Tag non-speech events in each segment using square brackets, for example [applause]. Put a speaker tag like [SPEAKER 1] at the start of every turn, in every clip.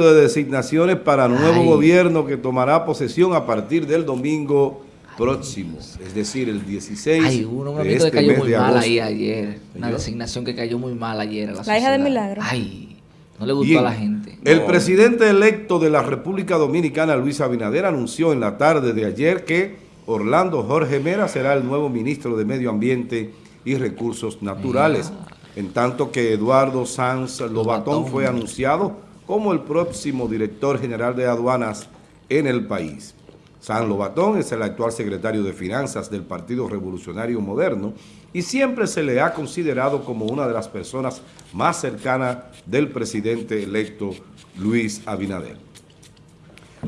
[SPEAKER 1] de designaciones para nuevo gobierno que tomará posesión a partir del domingo próximo, es decir, el 16
[SPEAKER 2] Ay, uno, de este que cayó muy mal ahí ayer, una designación que cayó muy mal ayer a la,
[SPEAKER 3] la hija de Milagro.
[SPEAKER 2] Ay, no le gustó a la gente.
[SPEAKER 1] El presidente electo de la República Dominicana, Luis Abinader, anunció en la tarde de ayer que Orlando Jorge Mera será el nuevo ministro de Medio Ambiente y Recursos Naturales, en tanto que Eduardo Sanz Lobatón fue anunciado como el próximo director general de aduanas en el país. San Lobatón es el actual secretario de Finanzas del Partido Revolucionario Moderno y siempre se le ha considerado como una de las personas más cercanas del presidente electo Luis Abinader.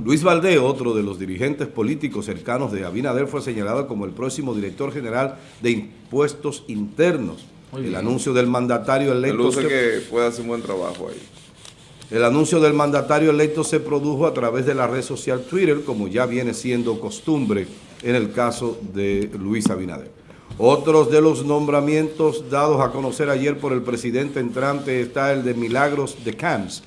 [SPEAKER 1] Luis Valdés, otro de los dirigentes políticos cercanos de Abinader, fue señalado como el próximo director general de Impuestos Internos. el anuncio del mandatario electo...
[SPEAKER 4] que puede hacer un buen trabajo ahí.
[SPEAKER 1] El anuncio del mandatario electo se produjo a través de la red social Twitter, como ya viene siendo costumbre en el caso de Luis Abinader. Otros de los nombramientos dados a conocer ayer por el presidente entrante está el de Milagros de Camps,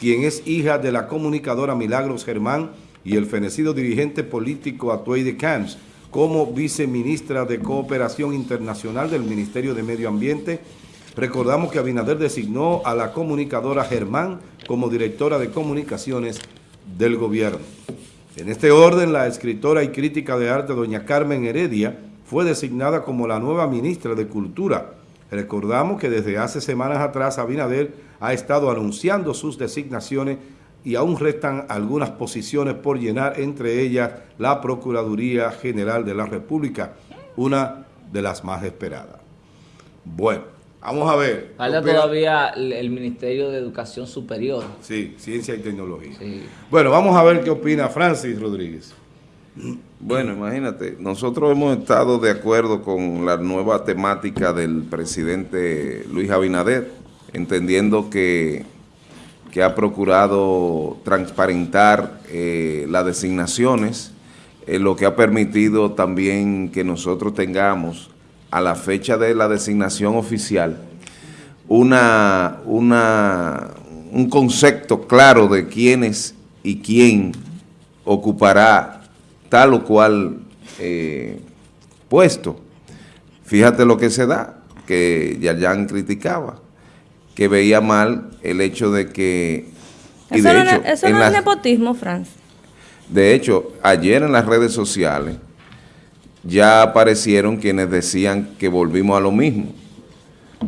[SPEAKER 1] quien es hija de la comunicadora Milagros Germán y el fenecido dirigente político Atuey de Camps, como viceministra de Cooperación Internacional del Ministerio de Medio Ambiente Recordamos que Abinader designó a la comunicadora Germán como directora de comunicaciones del gobierno. En este orden, la escritora y crítica de arte doña Carmen Heredia fue designada como la nueva ministra de Cultura. Recordamos que desde hace semanas atrás Abinader ha estado anunciando sus designaciones y aún restan algunas posiciones por llenar, entre ellas la Procuraduría General de la República, una de las más esperadas. Bueno, Vamos a ver.
[SPEAKER 2] Falta todavía el, Ministerio de Educación Superior.
[SPEAKER 1] Sí, Ciencia y Tecnología. Bueno, vamos a ver qué opina Francis Rodríguez.
[SPEAKER 4] Bueno, imagínate, nosotros hemos estado de acuerdo con la nueva temática del presidente Luis Abinader, entendiendo que, que ha procurado transparentar eh, las designaciones, eh, lo que ha permitido también que nosotros tengamos a la fecha de la designación oficial una, una, un concepto claro de quiénes y quién ocupará tal o cual eh, puesto. Fíjate lo que se da, que Yayan criticaba, que veía mal el hecho de que...
[SPEAKER 3] Eso, no, es nepotismo, Franz.
[SPEAKER 4] De hecho, ayer en las redes sociales ya aparecieron quienes decían que volvimos a lo mismo,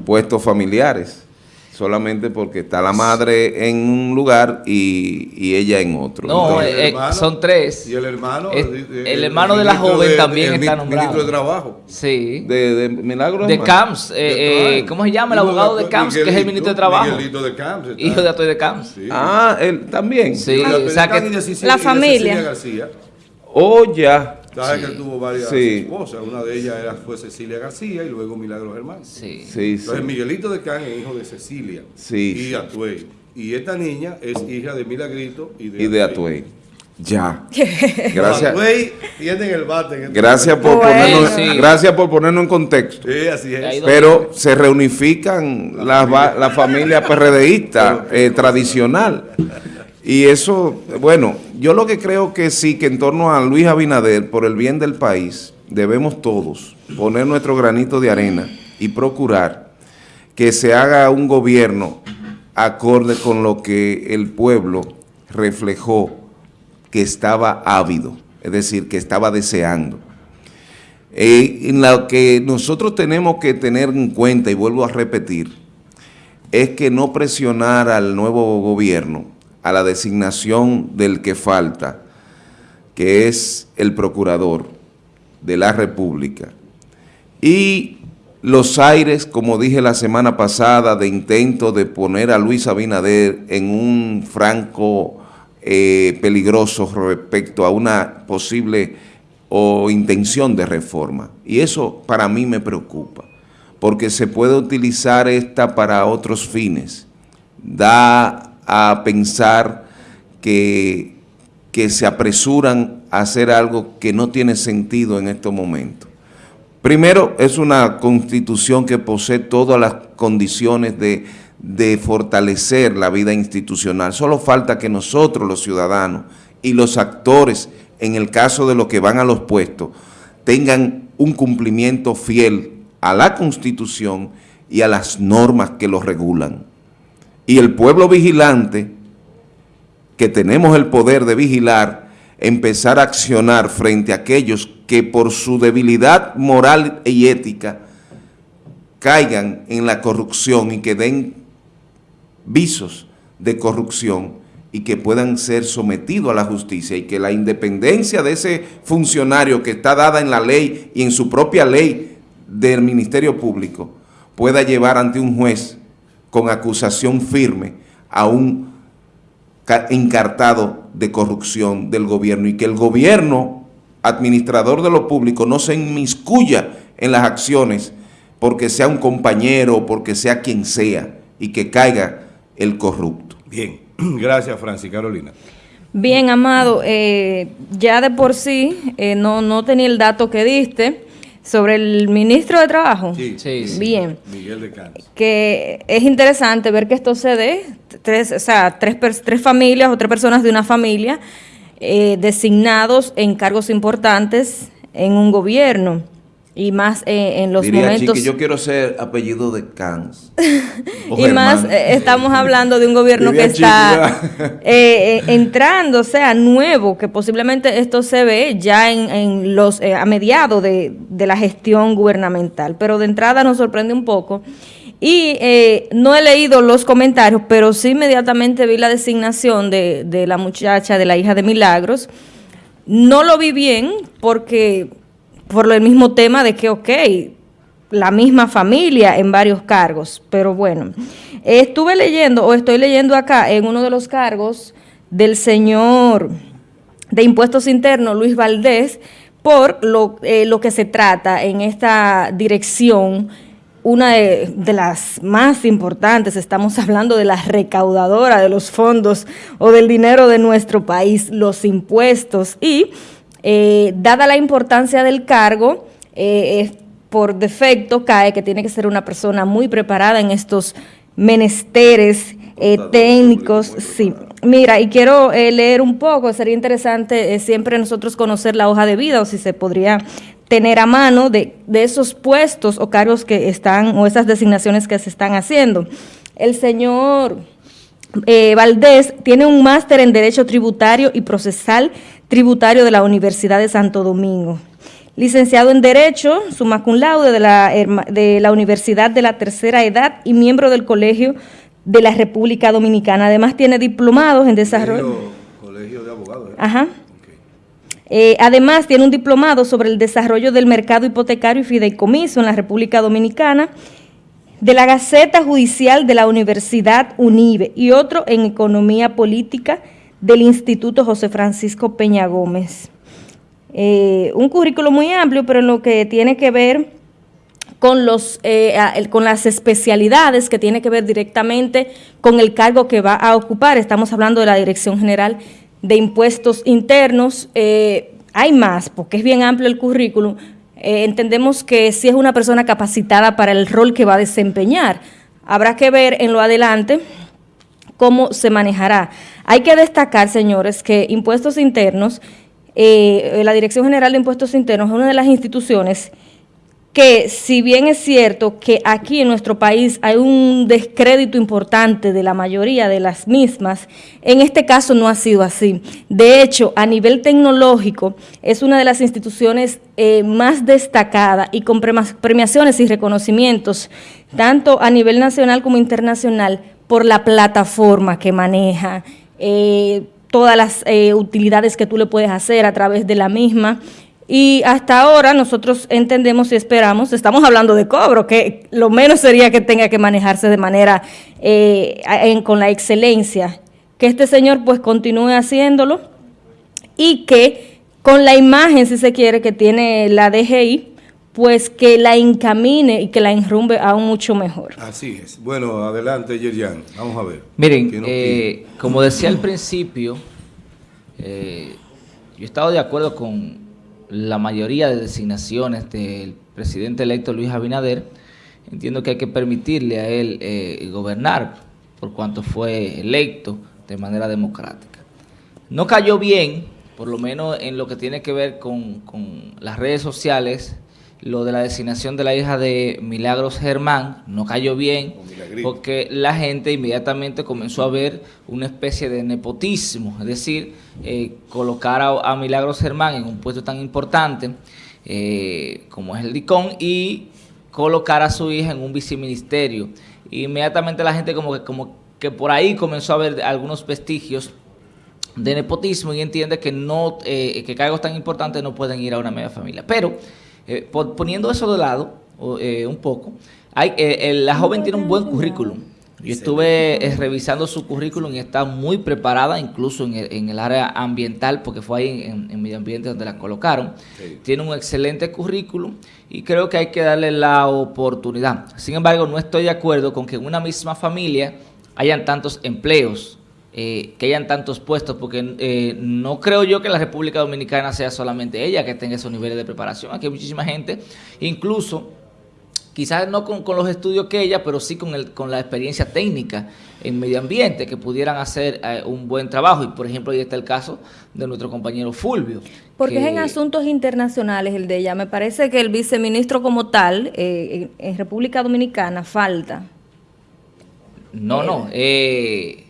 [SPEAKER 4] puestos familiares, solamente porque está la madre en un lugar y, ella en otro.
[SPEAKER 2] No, eh, son tres.
[SPEAKER 1] Y el hermano.
[SPEAKER 2] el, hermano de la joven también está nombrado.
[SPEAKER 1] ministro de Trabajo.
[SPEAKER 2] Sí.
[SPEAKER 4] De, de Milagro.
[SPEAKER 2] De Camps. Eh, eh, ¿Cómo se llama el abogado de, Camps, que es el ministro de Trabajo?
[SPEAKER 1] Miguelito de Camps.
[SPEAKER 2] Hijo de Atoy de Camps.
[SPEAKER 4] Ah, él también.
[SPEAKER 2] Sí.
[SPEAKER 3] la familia.
[SPEAKER 4] Oh, ya.
[SPEAKER 1] Sabes que él tuvo varias esposas, una de ellas era, fue Cecilia García y luego Milagro Germán.
[SPEAKER 2] Sí.
[SPEAKER 4] sí
[SPEAKER 1] Entonces Miguelito de Can es hijo de Cecilia
[SPEAKER 4] sí.
[SPEAKER 1] y Atuey. Y esta niña es hija de Milagrito y de,
[SPEAKER 4] y de Atuey. Ya. [laughs] Gracias.
[SPEAKER 1] Atuey tienen el bate.
[SPEAKER 4] Este gracias, por ponernos, gracias por ponernos en contexto.
[SPEAKER 1] Sí, así es.
[SPEAKER 4] Pero se reunifican las la, la familia [laughs] PRDista eh, tradicional. Y eso, bueno, yo lo que creo que sí, que en torno a Luis Abinader, por el bien del país, debemos todos poner nuestro granito de arena y procurar que se haga un gobierno acorde con lo que el pueblo reflejó que estaba ávido, es decir, que estaba deseando. Eh, en lo que nosotros tenemos que tener en cuenta, y vuelvo a repetir, es que no presionar al nuevo gobierno a la designación del que falta, que es el procurador de la República. Y los aires, como dije la semana pasada, de intento de poner a Luis Abinader en un franco eh, peligroso respecto a una posible o intención de reforma. Y eso para mí me preocupa, porque se puede utilizar esta para otros fines. Da a pensar que, que se apresuran a hacer algo que no tiene sentido en estos momentos. Primero, es una constitución que posee todas las condiciones de, de fortalecer la vida institucional. Solo falta que nosotros, los ciudadanos y los actores, en el caso de los que van a los puestos, tengan un cumplimiento fiel a la Constitución y a las normas que lo regulan. Y el pueblo vigilante, que tenemos el poder de vigilar, empezar a accionar frente a aquellos que por su debilidad moral y ética caigan en la corrupción y que den visos de corrupción y que puedan ser sometidos a la justicia y que la independencia de ese funcionario que está dada en la ley y en su propia ley del Ministerio Público pueda llevar ante un juez con acusación firme a un encartado de corrupción del gobierno y que el gobierno, administrador de lo público, no se inmiscuya en las acciones porque sea un compañero, porque sea quien sea, y que caiga el corrupto.
[SPEAKER 1] Bien, [clears throat] gracias Francis Carolina.
[SPEAKER 3] Bien, Amado, eh, ya de por sí, eh, no, no tenía el dato que diste, sobre el ministro de Trabajo.
[SPEAKER 1] Sí, sí,
[SPEAKER 3] Bien. Miguel de. Que es interesante ver que esto se dé, tres, o sea, tres, tres familias o tres personas de una familia eh, designados en cargos importantes en un gobierno y más eh, en los Diría, momentos...
[SPEAKER 4] yo quiero ser apellido de Cans. [laughs]
[SPEAKER 3] y más eh, estamos hablando de un gobierno que está [laughs] eh, entrando, o sea, nuevo, que posiblemente esto se ve ya en, los a mediados de, la gestión gubernamental. Pero de entrada nos sorprende un poco. Y no he leído los comentarios, pero sí inmediatamente vi la designación de, de la muchacha, de la hija de Milagros. No lo vi bien porque por el mismo tema de que, ok, la misma familia en varios cargos, pero bueno, estuve leyendo o estoy leyendo acá en uno de los cargos del señor de impuestos internos, Luis Valdés, por lo, eh, que se trata en esta dirección, una de, de, las más importantes, estamos hablando de la recaudadora de los fondos o del dinero de nuestro país, los impuestos, y eh, dada la importancia del cargo, eh, por defecto cae que tiene que ser una persona muy preparada en estos menesteres eh, técnicos. Sí, mira, y quiero leer un poco, sería interesante siempre nosotros conocer la hoja de vida o si se podría tener a mano de, de esos puestos o cargos que están, o esas designaciones que se están haciendo. El señor... Valdés tiene un máster en Derecho Tributario y Procesal tributario de la Universidad de Santo Domingo. Licenciado en Derecho, summa cum laude de la, de la Universidad de la Tercera Edad y miembro del Colegio de la República Dominicana. Además tiene diplomados en desarrollo...
[SPEAKER 1] Colegio, de Abogados. ¿eh?
[SPEAKER 3] Ajá. Eh, además, tiene un diplomado sobre el desarrollo del mercado hipotecario y fideicomiso en la República Dominicana, de la Gaceta Judicial de la Universidad UNIBE y otro en Economía Política del Instituto José Francisco Peña Gómez. Eh, un currículo muy amplio, pero en lo que tiene que ver con, los, eh, con las especialidades que tiene que ver directamente con el cargo que va a ocupar. Estamos hablando de la Dirección General de Impuestos Internos. Eh, hay más, porque es bien amplio el currículum. Entendemos que si es una persona capacitada para el rol que va a desempeñar. Habrá que ver en lo adelante cómo se manejará. Hay que destacar, señores, que Impuestos Internos, eh, la Dirección General de Impuestos Internos es una de las instituciones que si bien es cierto que aquí en nuestro país hay un descrédito importante de la mayoría de las mismas, en este caso no ha sido así. De hecho, a nivel tecnológico es una de las instituciones eh, más destacadas y con premiaciones y reconocimientos, tanto a nivel nacional como internacional, por la plataforma que maneja, eh, todas las eh, utilidades que tú le puedes hacer a través de la misma. Y hasta ahora nosotros entendemos y esperamos, estamos hablando de cobro, que lo menos sería que tenga que manejarse de manera eh, con la excelencia, que este señor pues continúe haciéndolo y que con la imagen, si se quiere, que tiene la DGI, pues que la encamine y que la enrumbe aún mucho mejor.
[SPEAKER 1] Así es. Bueno, adelante, Yerian. Vamos a ver.
[SPEAKER 2] Miren, eh, como decía al principio, eh, yo he estado de acuerdo con la mayoría de designaciones del presidente electo Luis Abinader entiendo que hay que permitirle a él eh, gobernar por cuanto fue electo de manera democrática. No cayó bien, por lo menos en lo que tiene que ver con, con las redes sociales, lo de la designación de la hija de Milagros Germán no cayó bien porque la gente inmediatamente comenzó a ver una especie de nepotismo, es decir, eh, colocar a, Milagros Germán en un puesto tan importante eh, como es el DICON y colocar a su hija en un viceministerio. Inmediatamente la gente como que, como que por ahí comenzó a ver algunos vestigios de nepotismo y entiende que no eh, que cargos tan importantes no pueden ir a una media familia. Pero eh, poniendo eso de lado eh, un poco, hay, eh, la joven tiene un buen currículum. Yo estuve revisando su currículum y está muy preparada, incluso en el, área ambiental, porque fue ahí en, medio ambiente donde la colocaron. Tiene un excelente currículum y creo que hay que darle la oportunidad. Sin embargo, no estoy de acuerdo con que en una misma familia hayan tantos empleos eh, que hayan tantos puestos, porque eh, no creo yo que la República Dominicana sea solamente ella que tenga esos niveles de preparación. Aquí hay muchísima gente, incluso quizás no con, los estudios que ella, pero sí con, el, con la experiencia técnica en medio ambiente, que pudieran hacer eh, un buen trabajo. Y por ejemplo, ahí está el caso de nuestro compañero Fulvio.
[SPEAKER 3] Porque es en asuntos internacionales el de ella. Me parece que el viceministro como tal, en República Dominicana, falta.
[SPEAKER 2] No, no. Eh,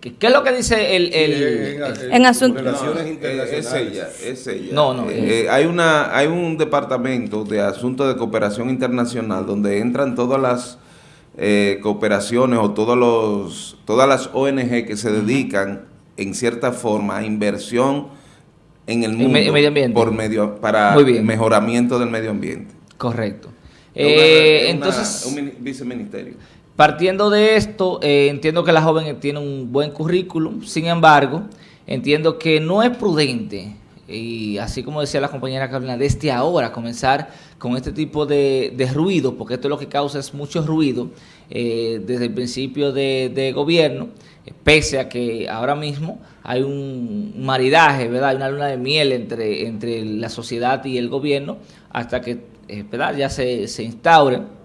[SPEAKER 2] ¿Qué, es lo que dice el...
[SPEAKER 3] en, asuntos
[SPEAKER 4] relaciones internacionales? Es ella, es ella. No, no. Eh, eh, hay, una, hay un departamento de asuntos de cooperación internacional donde entran todas las eh, cooperaciones o todos los, todas las ONG que se dedican en cierta forma a inversión en el mundo
[SPEAKER 2] medio ambiente.
[SPEAKER 4] por medio para mejoramiento del medio ambiente.
[SPEAKER 2] Correcto. entonces,
[SPEAKER 4] un viceministerio.
[SPEAKER 2] Partiendo de esto, eh, entiendo que la joven tiene un buen currículum, sin embargo, entiendo que no es prudente, y así como decía la compañera Carolina, desde ahora comenzar con este tipo de, ruido, porque esto lo que causa es mucho ruido eh, desde el principio de, gobierno, pese a que ahora mismo hay un maridaje, ¿verdad? Hay una luna de miel entre, la sociedad y el gobierno hasta que eh, ya se, se instaure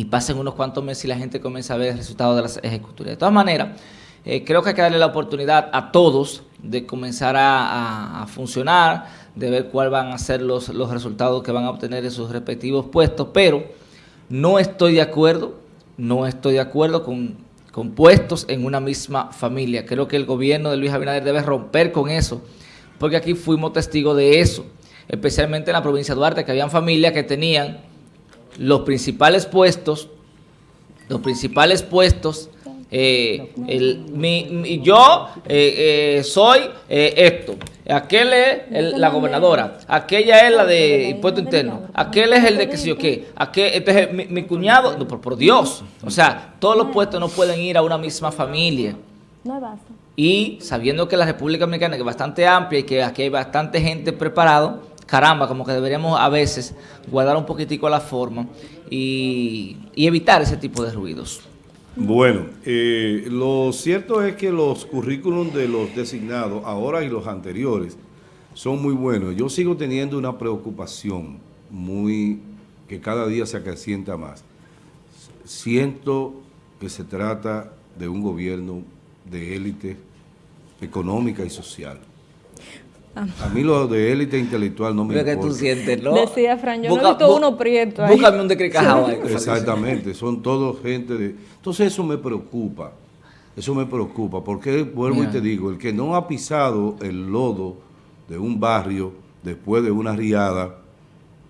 [SPEAKER 2] y pasen unos cuantos meses y la gente comienza a ver el resultado de las ejecutorias. De todas maneras, eh, creo que hay que darle la oportunidad a todos de comenzar a, funcionar, de ver cuáles van a ser los, los resultados que van a obtener en sus respectivos puestos, pero no estoy de acuerdo, no estoy de acuerdo con, con puestos en una misma familia. Creo que el gobierno de Luis Abinader debe romper con eso, porque aquí fuimos testigos de eso, especialmente en la provincia de Duarte, que habían familias que tenían los principales puestos, los principales puestos, eh, el, yo eh, eh, soy esto, aquel es la gobernadora, aquella es la de impuesto interno, aquel es el de qué sé yo qué, aquel, este es mi, cuñado, no, por, Dios, o sea, todos los puestos no pueden ir a una misma familia. Y sabiendo que la República Dominicana es bastante amplia y que aquí hay bastante gente preparada, caramba, como que deberíamos a veces guardar un poquitico la forma y, evitar ese tipo de ruidos.
[SPEAKER 1] Bueno, eh, lo cierto es que los currículums de los designados, ahora y los anteriores, son muy buenos. Yo sigo teniendo una preocupación muy que cada día se acrecienta más. Siento que se trata de un gobierno de élite económica y social. A mí lo de élite intelectual no me importa.
[SPEAKER 2] que tú sientes, ¿no?
[SPEAKER 3] Decía Fran, yo Busca, no uno prieto
[SPEAKER 2] ahí. Búscame un decricajado ahí.
[SPEAKER 1] Exactamente, son todos gente de... Entonces eso me preocupa, eso me preocupa, porque vuelvo y te digo, el que no ha pisado el lodo de un barrio después de una riada,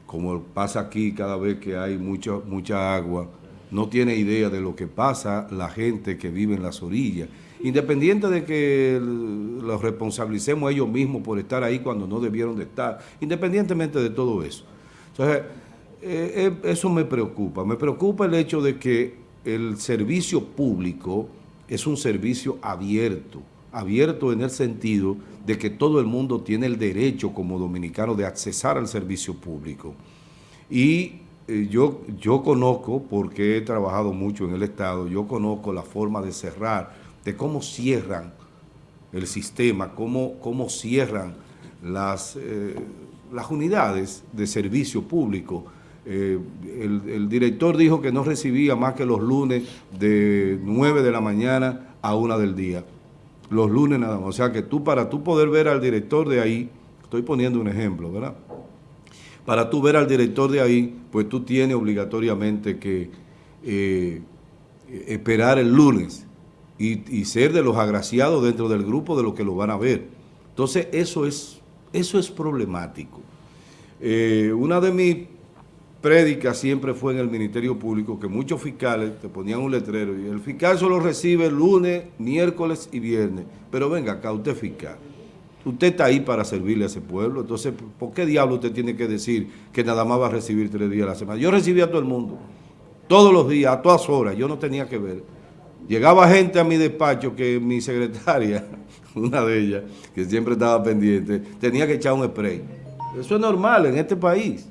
[SPEAKER 1] como pasa aquí cada vez que hay mucha, mucha agua, no tiene idea de lo que pasa la gente que vive en las orillas independiente de que los responsabilicemos ellos mismos por estar ahí cuando no debieron de estar, independientemente de todo eso. Entonces, eh, eh, eso me preocupa. Me preocupa el hecho de que el servicio público es un servicio abierto, abierto en el sentido de que todo el mundo tiene el derecho como dominicano de accesar al servicio público. Y eh, yo, yo conozco, porque he trabajado mucho en el Estado, yo conozco la forma de cerrar de cómo cierran el sistema, cómo, cómo cierran las, eh, las unidades de servicio público eh, el, director dijo que no recibía más que los lunes de 9 de la mañana a 1 del día. Los lunes nada más. O sea que tú, para tú poder ver al director de ahí, estoy poniendo un ejemplo, ¿verdad? Para tú ver al director de ahí, pues tú tienes obligatoriamente que eh, esperar el lunes y, ser de los agraciados dentro del grupo de los que lo van a ver. Entonces, eso es, eso es problemático. Eh, una de mis prédicas siempre fue en el Ministerio Público que muchos fiscales te ponían un letrero y el fiscal solo recibe lunes, miércoles y viernes. Pero venga acá, usted fiscal. Usted está ahí para servirle a ese pueblo. Entonces, ¿por qué diablo usted tiene que decir que nada más va a recibir tres días a la semana? Yo recibía a todo el mundo, todos los días, a todas horas. Yo no tenía que ver. Llegaba gente a mi despacho que mi secretaria, [laughs] una de ellas, que siempre estaba pendiente, tenía que echar un spray. Eso es normal en este país.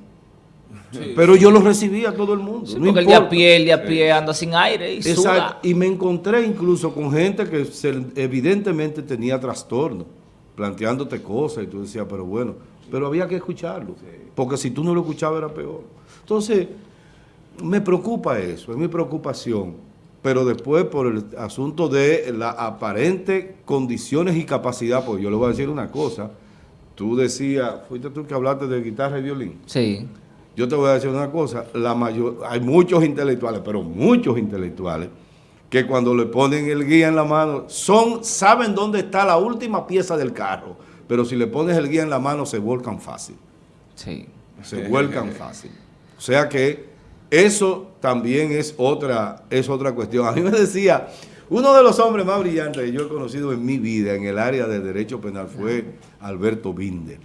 [SPEAKER 1] Pero yo lo recibía a todo el mundo.
[SPEAKER 2] Sí,
[SPEAKER 1] no
[SPEAKER 2] porque el de a
[SPEAKER 1] importa.
[SPEAKER 2] pie, el de a pie anda sin aire y suda.
[SPEAKER 1] Exacto. Y me encontré incluso con gente que se- evidentemente tenía trastorno, planteándote cosas y tú decías, pero bueno, pero había que escucharlo, porque si tú no lo escuchabas era peor. Entonces, me preocupa eso, es mi preocupación, pero después por el asunto de la aparente condiciones y capacidad, pues yo le voy a decir una cosa, tú decías, fuiste tú que hablaste de guitarra y violín.
[SPEAKER 2] Sí.
[SPEAKER 1] Yo te voy a decir una cosa, la mayor, hay muchos intelectuales, pero muchos intelectuales, que cuando le ponen el guía en la mano, son, saben dónde está la última pieza del carro, pero si le pones el guía en la mano se vuelcan fácil,
[SPEAKER 2] Sí.
[SPEAKER 1] se vuelcan [laughs] fácil. O sea que eso también es otra, es otra cuestión. A mí me decía, uno de los hombres más brillantes que yo he conocido en mi vida en el área de derecho penal fue Alberto Binder.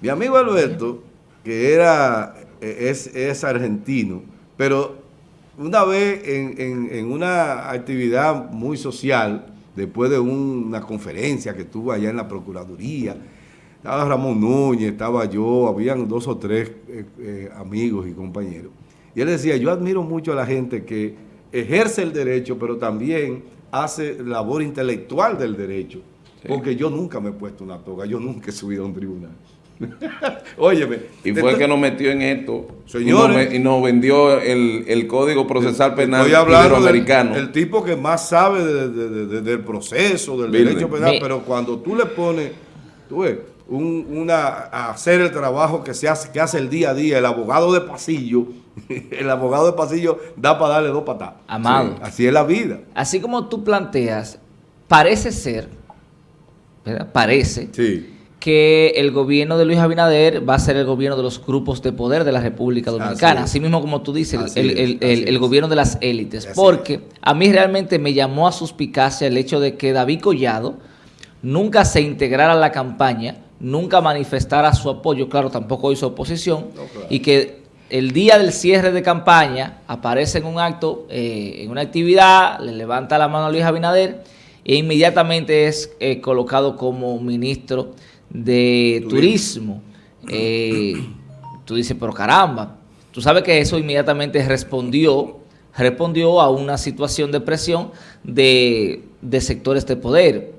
[SPEAKER 1] Mi amigo Alberto, que era, eh, es, es argentino, pero una vez en, en- en una actividad muy social, después de una conferencia que tuvo allá en la Procuraduría, estaba Ramón Núñez, estaba yo, habían dos o tres eh, eh, amigos y compañeros. Y él decía, yo admiro mucho a la gente que ejerce el derecho, pero también hace labor intelectual del derecho. Porque yo nunca me he puesto una toga, yo nunca he subido a un tribunal. [laughs] Óyeme.
[SPEAKER 4] Y fue el que nos metió en esto.
[SPEAKER 1] Señores.
[SPEAKER 4] Y nos, ve- y nos vendió el, el Código Procesal Penal
[SPEAKER 1] Estoy hablando del
[SPEAKER 4] Iberoamericano.
[SPEAKER 1] el tipo que más sabe de- de- de- de- del proceso, del derecho penal, pero cuando tú le pones, tú ves, un- una, hacer el trabajo que se hace, que hace el día a día, el abogado de pasillo, [laughs] el abogado de pasillo da para darle dos patadas.
[SPEAKER 2] Amado.
[SPEAKER 1] Sí, así es la vida.
[SPEAKER 2] Así como tú planteas, parece ser, ¿verdad? Parece
[SPEAKER 1] Sí.
[SPEAKER 2] que el gobierno de Luis Abinader va a ser el gobierno de los grupos de poder de la República Dominicana. Así mismo como tú dices, el- el, el- gobierno de las élites.
[SPEAKER 1] Así
[SPEAKER 2] Porque a mí realmente me llamó a suspicacia el hecho de que David Collado nunca se integrara a la campaña, nunca manifestara su apoyo, claro, tampoco hizo oposición,
[SPEAKER 1] No, claro.
[SPEAKER 2] y que el día del cierre de campaña aparece en un acto, eh, en una actividad, le levanta la mano a Luis Abinader e inmediatamente es eh, colocado como ministro de Turismo. Eh, tú dices, pero caramba, tú sabes que eso inmediatamente respondió, respondió a una situación de presión de, de sectores de poder.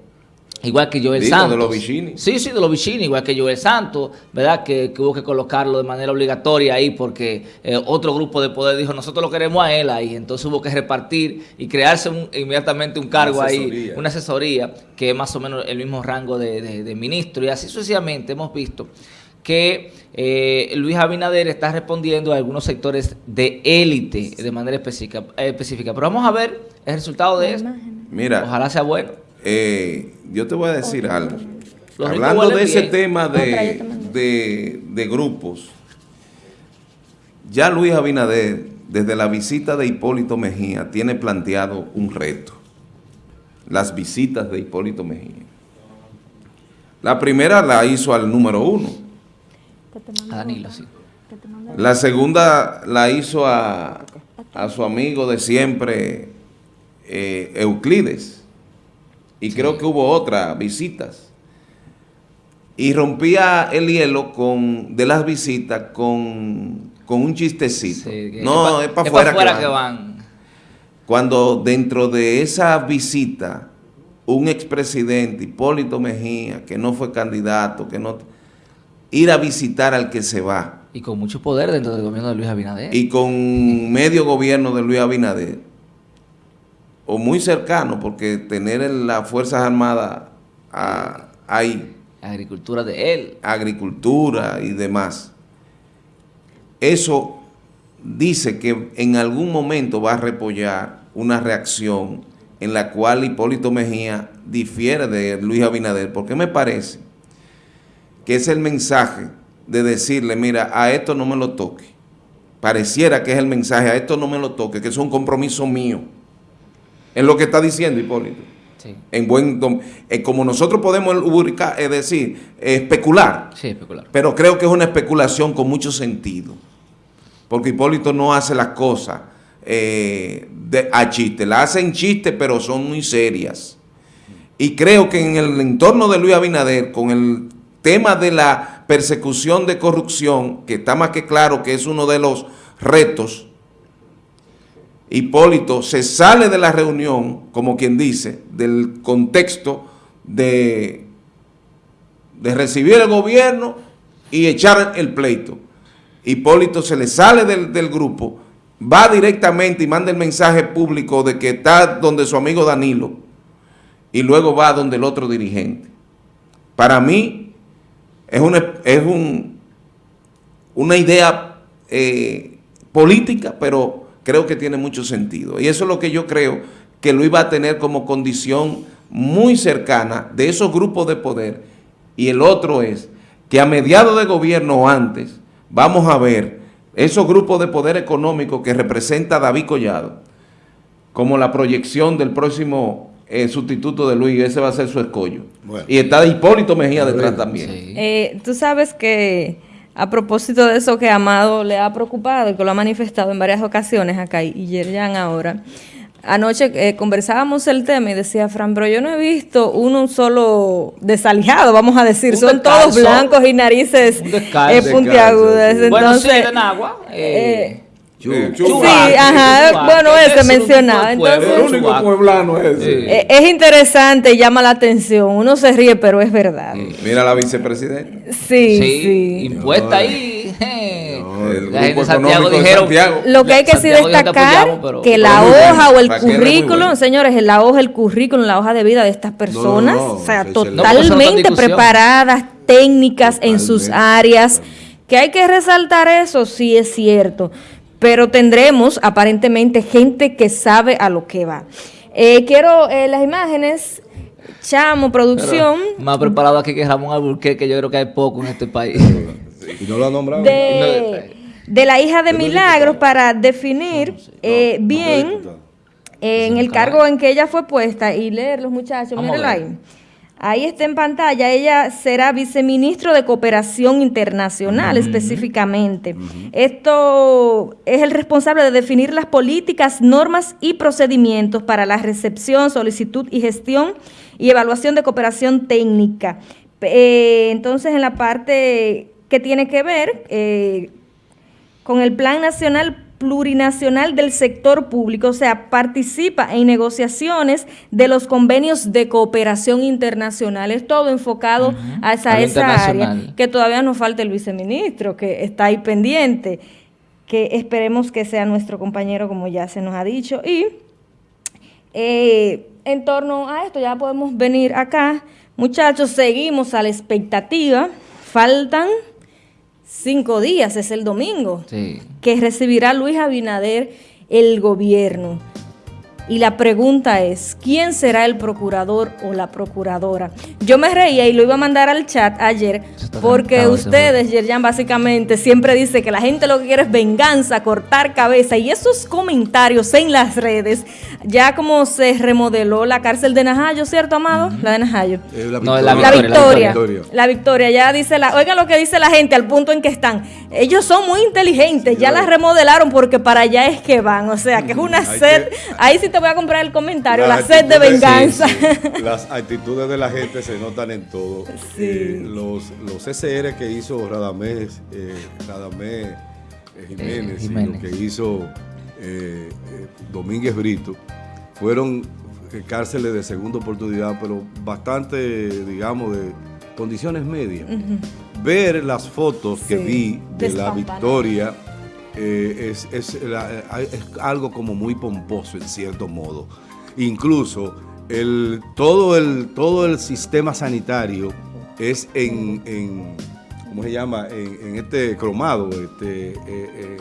[SPEAKER 2] Igual que Joel
[SPEAKER 4] Digo,
[SPEAKER 2] Santos.
[SPEAKER 4] de los Vicini.
[SPEAKER 2] Sí, sí, de los Vicini, igual que Joel Santos, ¿verdad? Que, que hubo que colocarlo de manera obligatoria ahí porque eh, otro grupo de poder dijo, nosotros lo queremos a él ahí. Entonces hubo que repartir y crearse un- inmediatamente un cargo ahí, una asesoría, que es más o menos el mismo rango de, de- de ministro. Y así sucesivamente hemos visto que eh, Luis Abinader está respondiendo a algunos sectores de élite de manera específica, eh, específica. Pero vamos a ver el resultado de esto.
[SPEAKER 4] Mira,
[SPEAKER 2] Ojalá sea bueno.
[SPEAKER 4] Eh, yo te voy a decir algo.
[SPEAKER 2] Los
[SPEAKER 4] Hablando de ese
[SPEAKER 2] bien.
[SPEAKER 4] tema de, de grupos, ya Luis Abinader, desde la visita de Hipólito Mejía, tiene planteado un reto. Las visitas de Hipólito Mejía. La primera la hizo al número uno.
[SPEAKER 2] A Danilo, sí.
[SPEAKER 4] La segunda la hizo a, a su amigo de siempre, eh, Euclides. Y creo que hubo otras visitas. Y rompía el hielo con, de las visitas con, con un chistecito.
[SPEAKER 2] Sí,
[SPEAKER 4] no,
[SPEAKER 2] pa-
[SPEAKER 4] es para
[SPEAKER 2] pa'
[SPEAKER 4] afuera,
[SPEAKER 2] afuera
[SPEAKER 4] que,
[SPEAKER 2] que
[SPEAKER 4] van.
[SPEAKER 2] van.
[SPEAKER 4] Cuando dentro de esa visita, un expresidente, Hipólito Mejía, que no fue candidato, que no ir a visitar al que se va.
[SPEAKER 2] Y con mucho poder dentro del gobierno de Luis Abinader.
[SPEAKER 4] y con medio gobierno de Luis Abinader, o muy cercano, porque tener en las Fuerzas Armadas ah, ahí,
[SPEAKER 2] agricultura de él.
[SPEAKER 4] agricultura y demás, eso dice que en algún momento va a repollar una reacción en la cual Hipólito Mejía difiere de Luis Abinader, porque me parece que es el mensaje de decirle, mira, a esto no me lo toque. Pareciera que es el mensaje, a esto no me lo toque, que es un compromiso mío. Es lo que está diciendo Hipólito.
[SPEAKER 2] Sí.
[SPEAKER 4] En buen, eh, como nosotros podemos ubicar, es decir, eh, especular,
[SPEAKER 2] Sí, especular.
[SPEAKER 4] pero creo que es una especulación con mucho sentido. Porque Hipólito no hace las cosas eh, de, a chiste. Las hace en chiste, pero son muy serias. Y creo que en el entorno de Luis Abinader, con el tema de la persecución de corrupción, que está más que claro que es uno de los retos, Hipólito se sale de la reunión, como quien dice, del contexto de, de recibir el gobierno y echar el pleito. Hipólito se le sale del, del grupo, va directamente y manda el mensaje público de que está donde su amigo Danilo y luego va donde el otro dirigente. Para mí es una, es un, una idea eh, política, pero creo que tiene mucho sentido. Y eso es lo que yo creo que lo iba a tener como condición muy cercana de esos grupos de poder. Y el otro es que a mediados de gobierno o antes, vamos a ver esos grupos de poder económico que representa David Collado, como la proyección del próximo eh, sustituto de Luis, ese va a ser su escollo.
[SPEAKER 1] Bueno.
[SPEAKER 4] y está Hipólito Mejía detrás también.
[SPEAKER 2] Sí.
[SPEAKER 3] Eh, Tú sabes que a propósito de eso que Amado le ha preocupado y que lo ha manifestado en varias ocasiones acá y Yerjan ahora, anoche eh, conversábamos el tema y decía Fran, pero yo no he visto uno solo desalijado, vamos a decir,
[SPEAKER 2] Un
[SPEAKER 3] son
[SPEAKER 2] descalzo.
[SPEAKER 3] todos blancos y narices
[SPEAKER 2] Un
[SPEAKER 3] eh, puntiagudas.
[SPEAKER 2] bueno, sí, en agua.
[SPEAKER 3] eh,
[SPEAKER 1] Chu.
[SPEAKER 4] Eh,
[SPEAKER 3] sí, ajá, bueno, ese
[SPEAKER 2] es
[SPEAKER 3] mencionaba. Entonces,
[SPEAKER 2] El único
[SPEAKER 4] pueblano es
[SPEAKER 2] Sí.
[SPEAKER 3] eh, es interesante y llama la atención. Uno se ríe, pero es verdad.
[SPEAKER 4] Mira la vicepresidenta.
[SPEAKER 3] Sí,
[SPEAKER 2] Sí,
[SPEAKER 3] sí.
[SPEAKER 2] impuesta ahí. eh.
[SPEAKER 4] el
[SPEAKER 2] La gente
[SPEAKER 4] grupo
[SPEAKER 2] de Santiago dijeron.
[SPEAKER 4] Santiago.
[SPEAKER 3] Lo que hay que sí destacar,
[SPEAKER 2] apoyamos, pero-
[SPEAKER 3] que la hoja o el currículum,
[SPEAKER 4] bueno.
[SPEAKER 3] señores, la hoja, el currículum, la hoja de vida de estas personas,
[SPEAKER 1] no,
[SPEAKER 3] o sea, totalmente preparadas, técnicas en sus áreas, que hay que resaltar eso, sí es cierto, pero tendremos aparentemente gente que sabe a lo que va. Eh, quiero eh, las imágenes, Chamo, producción,
[SPEAKER 2] Más preparado aquí que Ramón Alburquerque, yo creo que hay poco en este país.
[SPEAKER 1] ¿Y no lo ha nombrado?
[SPEAKER 3] de, de la hija de Milagros para definir eh, bien eh, en el cargo en que ella fue puesta y leer los muchachos, mírenlo ahí. Ahí está en pantalla, ella será viceministro de Cooperación Internacional específicamente. Esto es el responsable de definir las políticas, normas y procedimientos para la recepción, solicitud y gestión y evaluación de cooperación técnica. Eh, entonces, en la parte que tiene que ver eh, con el Plan Nacional Plurinacional del Sector Público, o sea, participa en negociaciones de los convenios de cooperación internacional. Es todo enfocado
[SPEAKER 2] A
[SPEAKER 3] esa área, que todavía nos falta el viceministro, que está ahí pendiente, que esperemos que sea nuestro compañero, como ya se nos ha dicho. Y eh, en torno a esto, ya podemos venir acá. Muchachos, seguimos a la expectativa. Faltan cinco días, es el domingo,
[SPEAKER 2] Sí.
[SPEAKER 3] que recibirá Luis Abinader el gobierno. Y la pregunta es, ¿quién será el procurador o la procuradora? Yo me reía y lo iba a mandar al chat ayer porque ustedes, Yerjan, básicamente siempre dice que la gente lo que quiere es venganza, cortar cabeza y esos comentarios en las redes, ya como se remodeló la cárcel de Najayo, ¿cierto, Amado? La de Najayo.
[SPEAKER 1] Eh, la
[SPEAKER 2] No,
[SPEAKER 1] victoria.
[SPEAKER 2] la
[SPEAKER 3] La
[SPEAKER 2] victoria,
[SPEAKER 3] victoria, la victoria, ya dice la, oiga lo que dice la gente al punto en que están. Ellos son muy inteligentes, ya la remodelaron porque para allá es que van, o sea, que es una
[SPEAKER 1] Hay
[SPEAKER 3] sed,
[SPEAKER 1] que-
[SPEAKER 3] ahí sí te voy a comprar el comentario, la
[SPEAKER 1] Las
[SPEAKER 3] sed de venganza.
[SPEAKER 1] sí, sí. Las actitudes de la gente se notan en todo. Eh, los, los SR que hizo Radamés, eh, Radamés eh, Jiménez, y lo que hizo eh, eh, Domínguez Brito, fueron eh, cárceles de segunda oportunidad, pero bastante, digamos, de condiciones medias. ver las fotos que vi de la victoria eh, es, es la- eh, es algo como muy pomposo en cierto modo. Incluso el, todo, el, todo el sistema sanitario es en, en ¿cómo se llama? En, en este cromado, este, eh, eh,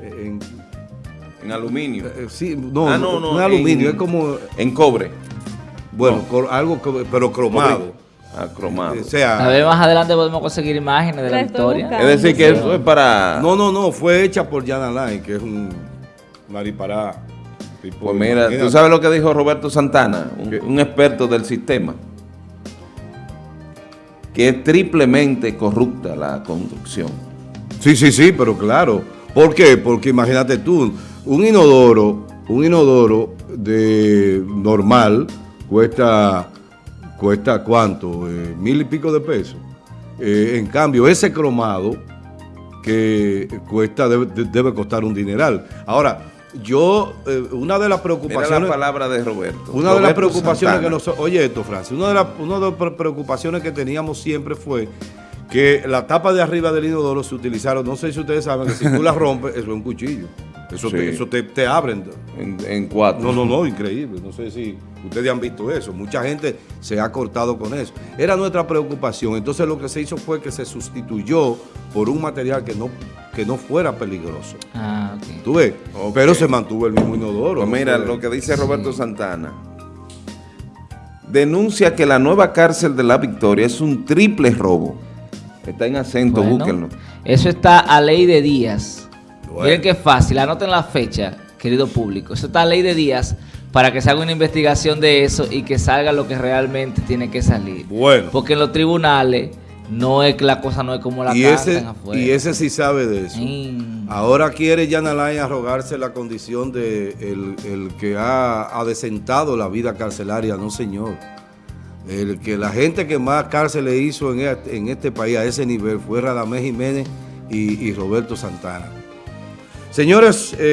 [SPEAKER 1] en,
[SPEAKER 4] En aluminio.
[SPEAKER 1] sí, no,
[SPEAKER 4] Ah, no, no,
[SPEAKER 1] es aluminio, es como,
[SPEAKER 4] En cobre.
[SPEAKER 1] bueno,
[SPEAKER 4] No.
[SPEAKER 1] algo, pero cromado.
[SPEAKER 4] Ah, cromado.
[SPEAKER 1] O sea,
[SPEAKER 2] A ver, más adelante podemos conseguir imágenes de la victoria.
[SPEAKER 3] buscando.
[SPEAKER 4] Es decir, que eso es para...
[SPEAKER 1] No, no, no, fue hecha por Jan Alain, que es un maripará. tipo,
[SPEAKER 4] Pues mira,
[SPEAKER 1] imagínate.
[SPEAKER 4] ¿tú sabes lo que dijo Roberto Santana? Un experto del sistema. Que es triplemente corrupta la construcción.
[SPEAKER 1] Sí, sí, sí, pero claro. ¿Por qué? Porque imagínate tú, un inodoro, un inodoro de normal cuesta, cuesta ¿cuánto? Eh, mil y pico de pesos. Eh, en cambio, ese cromado que cuesta, debe, de- debe costar un dineral. Ahora, yo, eh, una de las
[SPEAKER 4] Mira
[SPEAKER 1] preocupaciones...
[SPEAKER 4] la palabra de Roberto.
[SPEAKER 1] Una de las preocupaciones
[SPEAKER 4] Santana.
[SPEAKER 1] que nosotros, oye esto, Francis, una de las una de las pre- preocupaciones que teníamos siempre fue que la tapa de arriba del inodoro se utilizaron, no sé si ustedes saben que si tú la rompes, eso es un cuchillo. Eso,
[SPEAKER 4] Sí.
[SPEAKER 1] te, eso te, te abren.
[SPEAKER 4] En, en cuatro.
[SPEAKER 1] No, no, no, increíble. No sé si ustedes han visto eso. Mucha gente se ha cortado con eso. Era nuestra preocupación. Entonces lo que se hizo fue que se sustituyó por un material que no, que no fuera peligroso.
[SPEAKER 2] Ah, ok.
[SPEAKER 1] ¿Tú ves? Pero se mantuvo el mismo inodoro.
[SPEAKER 4] Pues mira
[SPEAKER 1] ¿no?
[SPEAKER 4] lo que dice Roberto Santana. Denuncia que la nueva cárcel de la Victoria es un triple robo. Está en acento,
[SPEAKER 2] Bueno,
[SPEAKER 4] búsquenlo.
[SPEAKER 2] Eso está a ley de días.
[SPEAKER 1] Bueno.
[SPEAKER 2] Miren qué fácil, anoten la fecha, querido público. Eso está a ley de días para que se haga una investigación de eso y que salga lo que realmente tiene que salir.
[SPEAKER 1] Bueno.
[SPEAKER 2] Porque en los tribunales no es que la cosa no es como la
[SPEAKER 1] y ese,
[SPEAKER 2] afuera.
[SPEAKER 1] y ese sí sabe de eso.
[SPEAKER 2] Mm.
[SPEAKER 1] Ahora quiere Jan Alain arrogarse la condición de el, el que ha adecentado la vida carcelaria. No, señor. El que la gente que más cárceles hizo en este, en este país a ese nivel fue Radamés Jiménez y, y Roberto Santana. Señores, eh,